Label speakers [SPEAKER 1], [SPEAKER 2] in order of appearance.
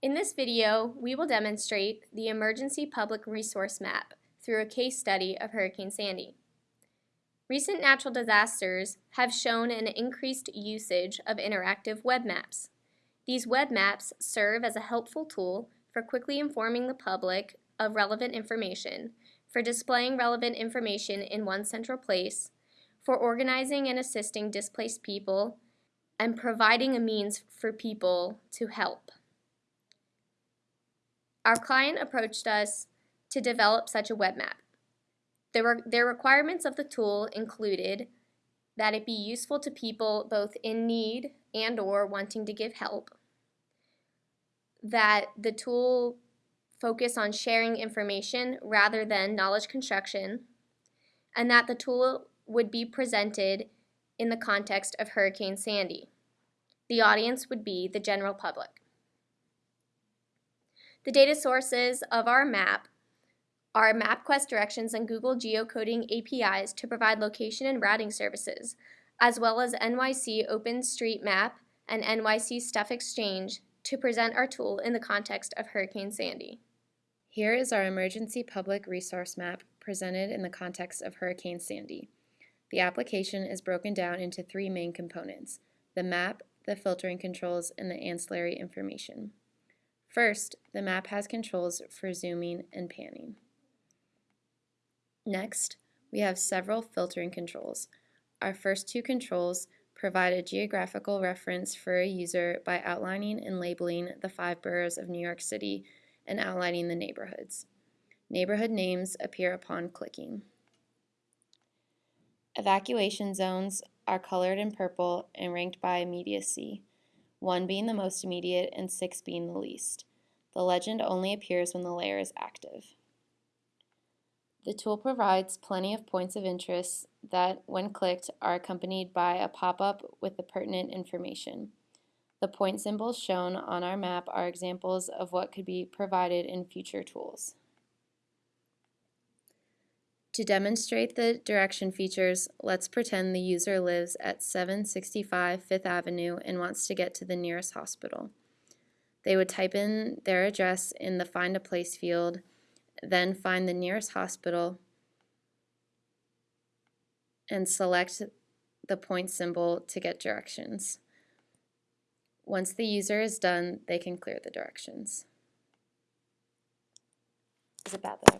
[SPEAKER 1] In this video, we will demonstrate the Emergency Public Resource Map through a case study of Hurricane Sandy. Recent natural disasters have shown an increased usage of interactive web maps. These web maps serve as a helpful tool for quickly informing the public of relevant information, for displaying relevant information in one central place, for organizing and assisting displaced people, and providing a means for people to help. Our client approached us to develop such a web map. Their, their requirements of the tool included that it be useful to people both in need and or wanting to give help, that the tool focus on sharing information rather than knowledge construction, and that the tool would be presented in the context of Hurricane Sandy. The audience would be the general public. The data sources of our map are MapQuest directions and Google geocoding APIs to provide location and routing services, as well as NYC OpenStreetMap and NYC Stuff Exchange to present our tool in the context of Hurricane Sandy.
[SPEAKER 2] Here is our emergency public resource map presented in the context of Hurricane Sandy. The application is broken down into three main components, the map, the filtering controls, and the ancillary information. First, the map has controls for zooming and panning. Next, we have several filtering controls. Our first two controls provide a geographical reference for a user by outlining and labeling the five boroughs of New York City and outlining the neighborhoods. Neighborhood names appear upon clicking. Evacuation zones are colored in purple and ranked by immediacy, one being the most immediate and six being the least. The legend only appears when the layer is active. The tool provides plenty of points of interest that, when clicked, are accompanied by a pop-up with the pertinent information. The point symbols shown on our map are examples of what could be provided in future tools. To demonstrate the direction features, let's pretend the user lives at 765 Fifth Avenue and wants to get to the nearest hospital. They would type in their address in the Find a Place field, then find the nearest hospital and select the point symbol to get directions. Once the user is done, they can clear the directions. Is it bad that I